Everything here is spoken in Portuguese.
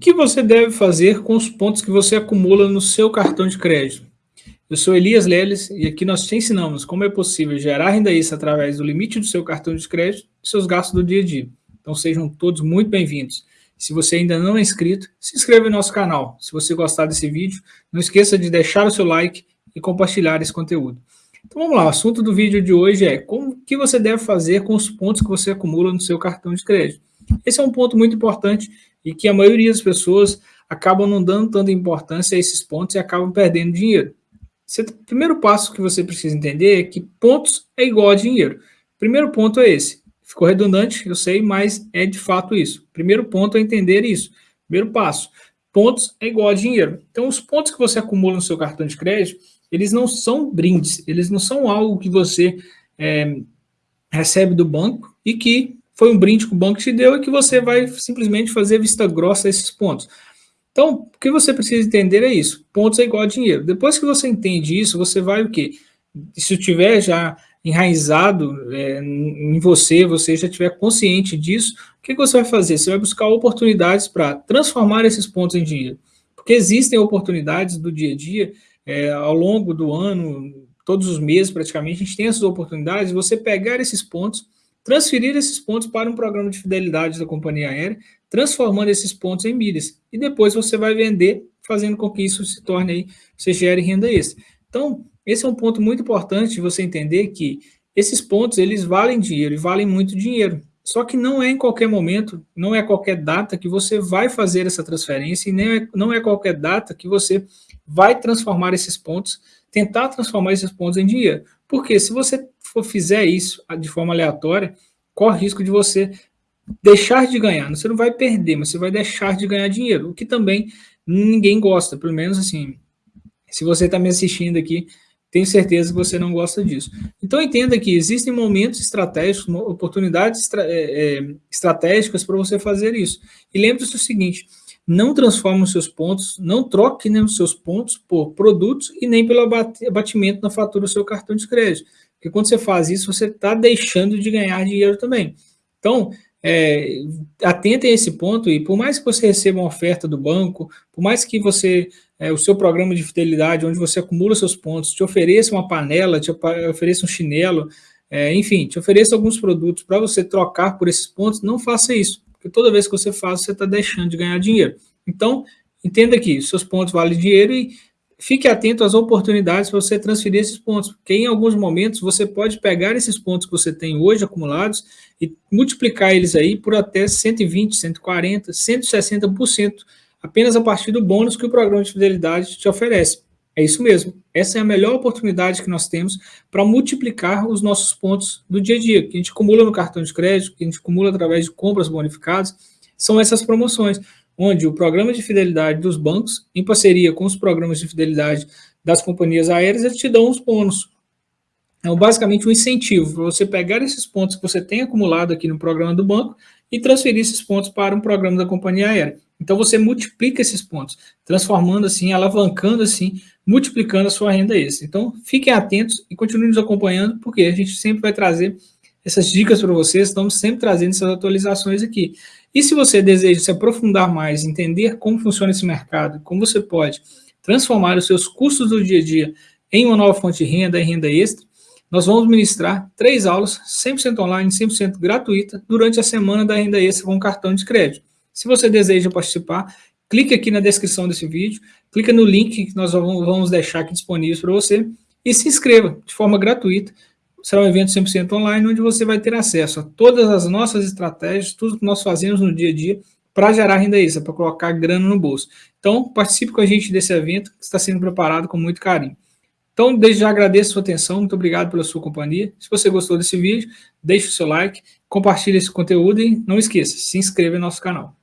que você deve fazer com os pontos que você acumula no seu cartão de crédito? Eu sou Elias Leles e aqui nós te ensinamos como é possível gerar renda extra através do limite do seu cartão de crédito e seus gastos do dia a dia. Então sejam todos muito bem-vindos. Se você ainda não é inscrito, se inscreva no nosso canal. Se você gostar desse vídeo, não esqueça de deixar o seu like e compartilhar esse conteúdo. Então vamos lá, o assunto do vídeo de hoje é como que você deve fazer com os pontos que você acumula no seu cartão de crédito. Esse é um ponto muito importante e que a maioria das pessoas acabam não dando tanta importância a esses pontos e acabam perdendo dinheiro. O primeiro passo que você precisa entender é que pontos é igual a dinheiro. Primeiro ponto é esse. Ficou redundante, eu sei, mas é de fato isso. Primeiro ponto é entender isso. Primeiro passo. Pontos é igual a dinheiro. Então, os pontos que você acumula no seu cartão de crédito, eles não são brindes, eles não são algo que você é, recebe do banco e que foi um brinde que o banco te deu e que você vai simplesmente fazer vista grossa a esses pontos. Então, o que você precisa entender é isso, pontos é igual a dinheiro. Depois que você entende isso, você vai o quê? Se tiver já enraizado é, em você, você já tiver consciente disso, o que você vai fazer? Você vai buscar oportunidades para transformar esses pontos em dinheiro. Porque existem oportunidades do dia a dia, é, ao longo do ano, todos os meses praticamente, a gente tem essas oportunidades, você pegar esses pontos transferir esses pontos para um programa de fidelidade da companhia aérea, transformando esses pontos em milhas. E depois você vai vender, fazendo com que isso se torne aí, você gere renda extra. Então, esse é um ponto muito importante de você entender que esses pontos, eles valem dinheiro e valem muito dinheiro. Só que não é em qualquer momento, não é qualquer data que você vai fazer essa transferência e nem é, não é qualquer data que você vai transformar esses pontos, tentar transformar esses pontos em dinheiro. Porque se você for fizer isso de forma aleatória, corre risco de você deixar de ganhar. Você não vai perder, mas você vai deixar de ganhar dinheiro, o que também ninguém gosta, pelo menos assim, se você está me assistindo aqui, tenho certeza que você não gosta disso. Então entenda que existem momentos estratégicos, oportunidades estra é, é, estratégicas para você fazer isso. E lembre-se o seguinte, não transforme os seus pontos, não troque nem os seus pontos por produtos e nem pelo abatimento na fatura do seu cartão de crédito. Porque quando você faz isso, você está deixando de ganhar dinheiro também. Então, é, atentem a esse ponto e por mais que você receba uma oferta do banco, por mais que você, é, o seu programa de fidelidade, onde você acumula seus pontos, te ofereça uma panela, te ofereça um chinelo, é, enfim, te ofereça alguns produtos para você trocar por esses pontos, não faça isso. Porque toda vez que você faz, você está deixando de ganhar dinheiro. Então, entenda que seus pontos valem dinheiro e fique atento às oportunidades para você transferir esses pontos, porque em alguns momentos você pode pegar esses pontos que você tem hoje acumulados e multiplicar eles aí por até 120, 140, 160%, apenas a partir do bônus que o programa de fidelidade te oferece. É isso mesmo. Essa é a melhor oportunidade que nós temos para multiplicar os nossos pontos do dia a dia, que a gente acumula no cartão de crédito, que a gente acumula através de compras bonificadas, são essas promoções, onde o programa de fidelidade dos bancos, em parceria com os programas de fidelidade das companhias aéreas, eles te dão os bônus. É basicamente um incentivo para você pegar esses pontos que você tem acumulado aqui no programa do banco e transferir esses pontos para um programa da companhia aérea. Então você multiplica esses pontos, transformando assim, alavancando assim, multiplicando a sua renda extra. Então fiquem atentos e continuem nos acompanhando, porque a gente sempre vai trazer essas dicas para vocês, estamos sempre trazendo essas atualizações aqui. E se você deseja se aprofundar mais, entender como funciona esse mercado, como você pode transformar os seus custos do dia a dia em uma nova fonte de renda e renda extra, nós vamos ministrar três aulas 100% online, 100% gratuita, durante a semana da renda extra com cartão de crédito. Se você deseja participar, clique aqui na descrição desse vídeo, clica no link que nós vamos deixar aqui disponível para você e se inscreva de forma gratuita. Será um evento 100% online, onde você vai ter acesso a todas as nossas estratégias, tudo que nós fazemos no dia a dia para gerar renda extra, para colocar grana no bolso. Então, participe com a gente desse evento, que está sendo preparado com muito carinho. Então, desde já agradeço a sua atenção, muito obrigado pela sua companhia. Se você gostou desse vídeo, deixe o seu like, compartilhe esse conteúdo e não esqueça, se inscreva no nosso canal.